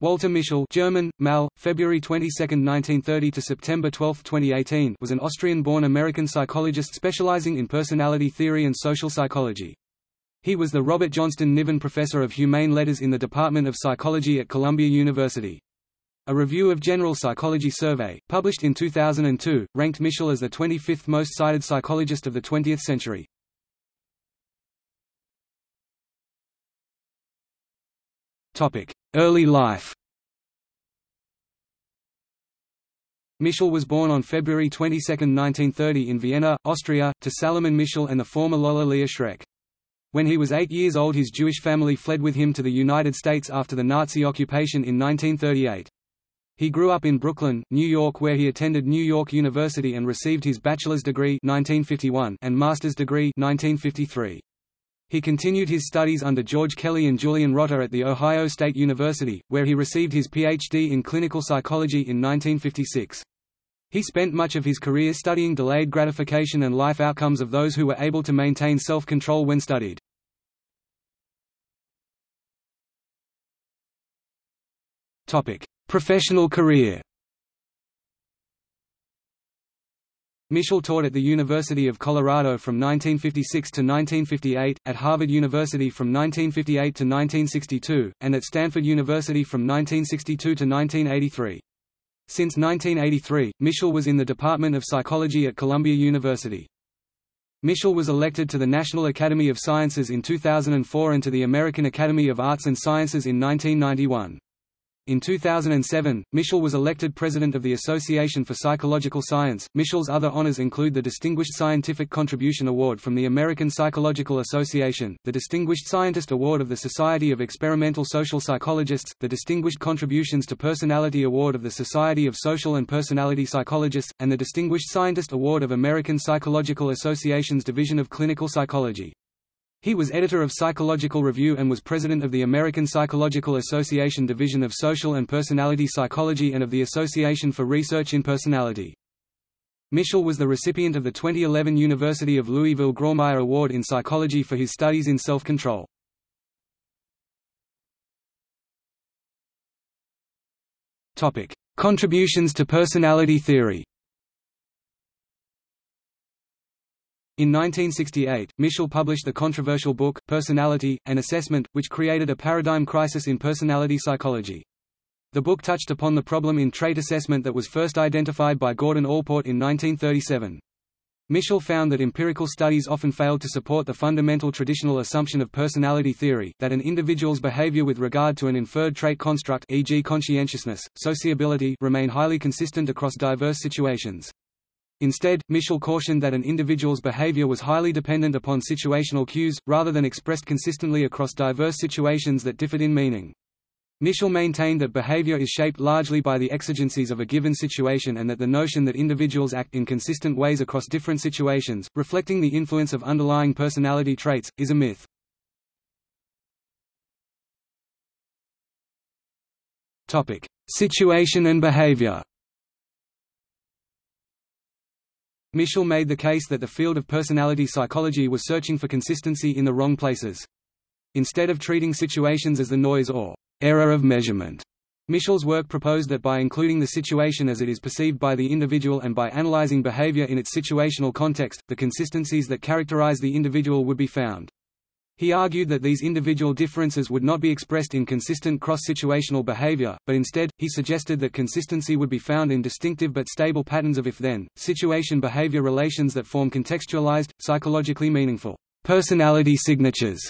Walter Mischel German, Mal, February 22, 1930 to September 12, 2018 was an Austrian-born American psychologist specializing in personality theory and social psychology. He was the Robert Johnston Niven Professor of Humane Letters in the Department of Psychology at Columbia University. A review of General Psychology Survey, published in 2002, ranked Mischel as the 25th most cited psychologist of the 20th century. Early life Mischel was born on February 22, 1930 in Vienna, Austria, to Salomon Mischel and the former Lola Leah Schreck. When he was eight years old his Jewish family fled with him to the United States after the Nazi occupation in 1938. He grew up in Brooklyn, New York where he attended New York University and received his bachelor's degree 1951 and master's degree 1953. He continued his studies under George Kelly and Julian Rotter at The Ohio State University, where he received his Ph.D. in clinical psychology in 1956. He spent much of his career studying delayed gratification and life outcomes of those who were able to maintain self-control when studied. Professional career Mischel taught at the University of Colorado from 1956 to 1958, at Harvard University from 1958 to 1962, and at Stanford University from 1962 to 1983. Since 1983, Mischel was in the Department of Psychology at Columbia University. Mischel was elected to the National Academy of Sciences in 2004 and to the American Academy of Arts and Sciences in 1991. In 2007, Mischel was elected president of the Association for Psychological Science. Mischel's other honors include the Distinguished Scientific Contribution Award from the American Psychological Association, the Distinguished Scientist Award of the Society of Experimental Social Psychologists, the Distinguished Contributions to Personality Award of the Society of Social and Personality Psychologists, and the Distinguished Scientist Award of American Psychological Association's Division of Clinical Psychology. He was editor of Psychological Review and was president of the American Psychological Association Division of Social and Personality Psychology and of the Association for Research in Personality. Mischel was the recipient of the 2011 University of Louisville Grawemeyer Award in Psychology for his studies in self-control. Contributions to personality theory In 1968, Mischel published the controversial book, Personality, An Assessment, which created a paradigm crisis in personality psychology. The book touched upon the problem in trait assessment that was first identified by Gordon Allport in 1937. Mischel found that empirical studies often failed to support the fundamental traditional assumption of personality theory, that an individual's behavior with regard to an inferred trait construct e.g. conscientiousness, sociability remain highly consistent across diverse situations. Instead, Mischel cautioned that an individual's behavior was highly dependent upon situational cues, rather than expressed consistently across diverse situations that differed in meaning. Mischel maintained that behavior is shaped largely by the exigencies of a given situation and that the notion that individuals act in consistent ways across different situations, reflecting the influence of underlying personality traits, is a myth. Situation and behavior Mischel made the case that the field of personality psychology was searching for consistency in the wrong places. Instead of treating situations as the noise or error of measurement, Mischel's work proposed that by including the situation as it is perceived by the individual and by analyzing behavior in its situational context, the consistencies that characterize the individual would be found. He argued that these individual differences would not be expressed in consistent cross-situational behavior, but instead, he suggested that consistency would be found in distinctive but stable patterns of if-then, situation-behavior relations that form contextualized, psychologically meaningful personality signatures,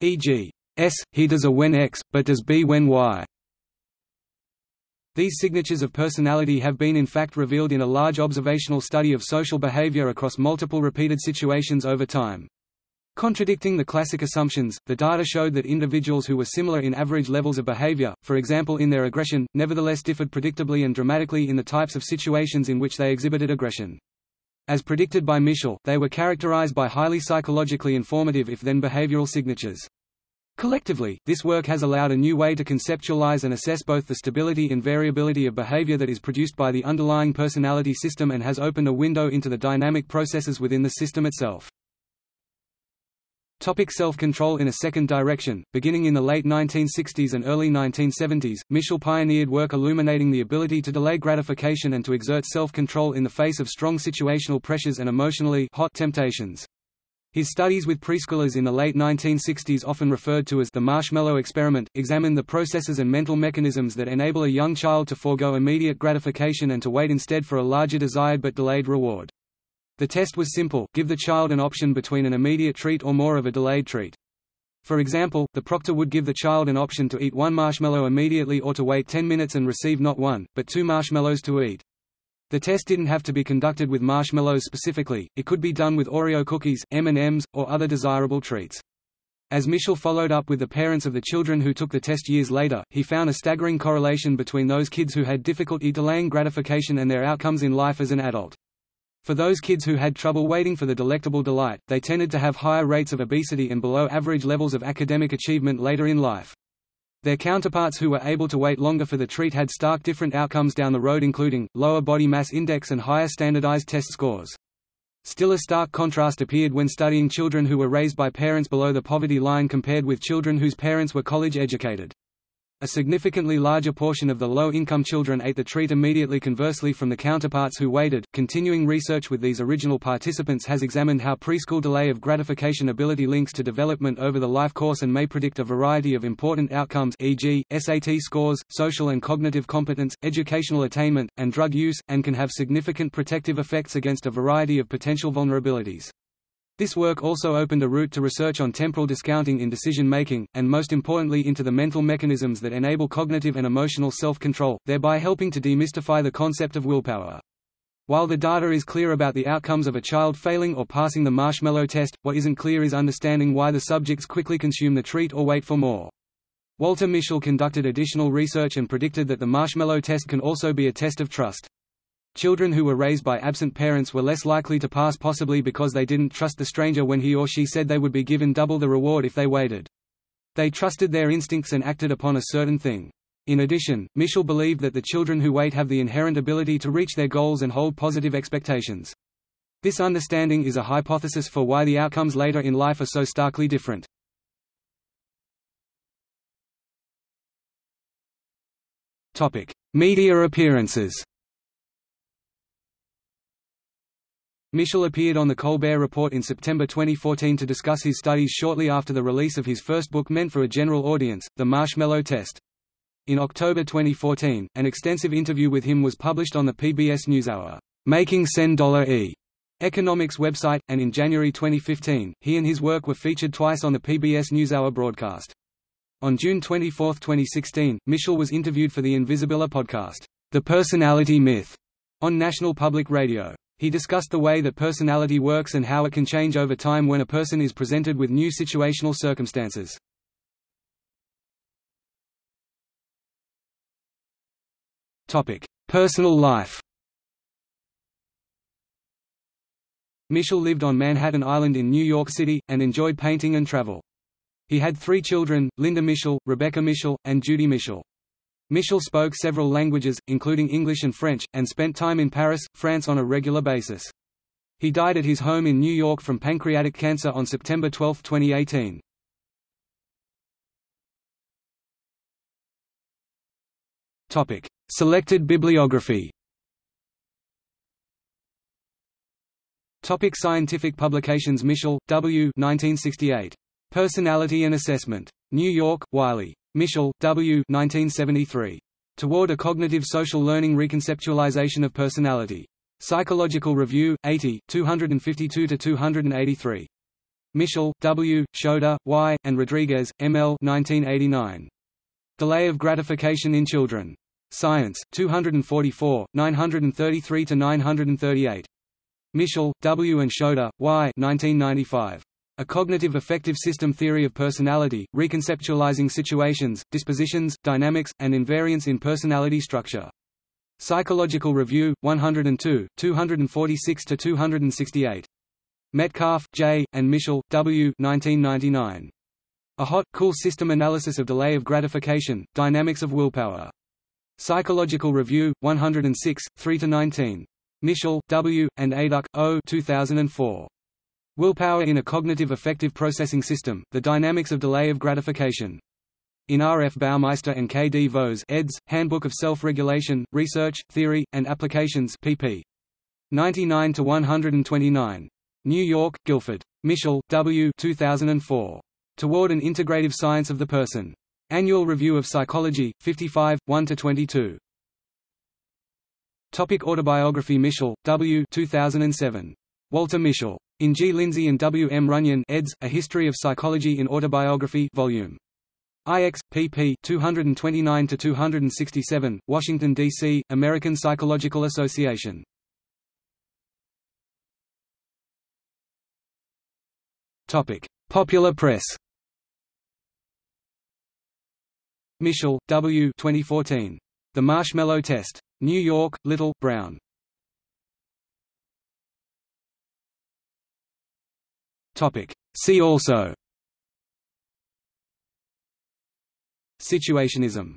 e.g. S, he does a when X, but does B when Y. These signatures of personality have been in fact revealed in a large observational study of social behavior across multiple repeated situations over time. Contradicting the classic assumptions, the data showed that individuals who were similar in average levels of behavior, for example in their aggression, nevertheless differed predictably and dramatically in the types of situations in which they exhibited aggression. As predicted by Mischel, they were characterized by highly psychologically informative if-then behavioral signatures. Collectively, this work has allowed a new way to conceptualize and assess both the stability and variability of behavior that is produced by the underlying personality system and has opened a window into the dynamic processes within the system itself. Topic self-control In a second direction, beginning in the late 1960s and early 1970s, Mischel pioneered work illuminating the ability to delay gratification and to exert self-control in the face of strong situational pressures and emotionally hot temptations. His studies with preschoolers in the late 1960s often referred to as the marshmallow experiment, examined the processes and mental mechanisms that enable a young child to forego immediate gratification and to wait instead for a larger desired but delayed reward. The test was simple, give the child an option between an immediate treat or more of a delayed treat. For example, the proctor would give the child an option to eat one marshmallow immediately or to wait 10 minutes and receive not one, but two marshmallows to eat. The test didn't have to be conducted with marshmallows specifically, it could be done with Oreo cookies, M&Ms, or other desirable treats. As Mischel followed up with the parents of the children who took the test years later, he found a staggering correlation between those kids who had difficulty delaying gratification and their outcomes in life as an adult. For those kids who had trouble waiting for the delectable delight, they tended to have higher rates of obesity and below average levels of academic achievement later in life. Their counterparts who were able to wait longer for the treat had stark different outcomes down the road including, lower body mass index and higher standardized test scores. Still a stark contrast appeared when studying children who were raised by parents below the poverty line compared with children whose parents were college educated. A significantly larger portion of the low-income children ate the treat immediately conversely from the counterparts who waited. Continuing research with these original participants has examined how preschool delay of gratification ability links to development over the life course and may predict a variety of important outcomes e.g., SAT scores, social and cognitive competence, educational attainment, and drug use, and can have significant protective effects against a variety of potential vulnerabilities. This work also opened a route to research on temporal discounting in decision-making, and most importantly into the mental mechanisms that enable cognitive and emotional self-control, thereby helping to demystify the concept of willpower. While the data is clear about the outcomes of a child failing or passing the marshmallow test, what isn't clear is understanding why the subjects quickly consume the treat or wait for more. Walter Mischel conducted additional research and predicted that the marshmallow test can also be a test of trust. Children who were raised by absent parents were less likely to pass possibly because they didn't trust the stranger when he or she said they would be given double the reward if they waited. They trusted their instincts and acted upon a certain thing. In addition, Mischel believed that the children who wait have the inherent ability to reach their goals and hold positive expectations. This understanding is a hypothesis for why the outcomes later in life are so starkly different. Media appearances Mischel appeared on The Colbert Report in September 2014 to discuss his studies shortly after the release of his first book meant for a general audience, The Marshmallow Test. In October 2014, an extensive interview with him was published on the PBS NewsHour, Making $10 economics website, and in January 2015, he and his work were featured twice on the PBS NewsHour broadcast. On June 24, 2016, Mischel was interviewed for the Invisibilia podcast, The Personality Myth, on National Public Radio. He discussed the way that personality works and how it can change over time when a person is presented with new situational circumstances. Personal life Mischel lived on Manhattan Island in New York City, and enjoyed painting and travel. He had three children, Linda Mischel, Rebecca Mischel, and Judy Mischel. Mischel spoke several languages, including English and French, and spent time in Paris, France on a regular basis. He died at his home in New York from pancreatic cancer on September 12, 2018. Topic: Selected bibliography. Topic scientific publications Mischel, W. 1968. Personality and Assessment. New York, Wiley. Mischel, W. 1973. Toward a Cognitive Social Learning Reconceptualization of Personality. Psychological Review, 80, 252–283. Mischel, W., Shoda, Y., and Rodriguez, M. L. 1989. Delay of Gratification in Children. Science, 244, 933–938. Mischel, W. and Shoda, Y. 1995. A cognitive affective system theory of personality, reconceptualizing situations, dispositions, dynamics, and invariance in personality structure. Psychological Review, 102, 246–268. Metcalfe, J., and Mischel, W. 1999. A hot, cool system analysis of delay of gratification, dynamics of willpower. Psychological Review, 106, 3–19. Mischel, W., and Ayduk, O. 2004. Willpower in a cognitive affective processing system, the dynamics of delay of gratification. In R. F. Baumeister and K. D. Vohs eds., Handbook of Self-Regulation, Research, Theory, and Applications pp. 99–129. New York, Guilford. Mischel, W. 2004. Toward an Integrative Science of the Person. Annual Review of Psychology, 55, 1–22. Topic autobiography Mischel, W. 2007. Walter Mischel. In G. Lindzey and W. M. Runyan eds., A History of Psychology in Autobiography Volume. IX, pp. 229–267, Washington, D.C., American Psychological Association. Popular press Mischel, W. 2014. The Marshmallow Test. New York, Little, Brown. See also. Situationism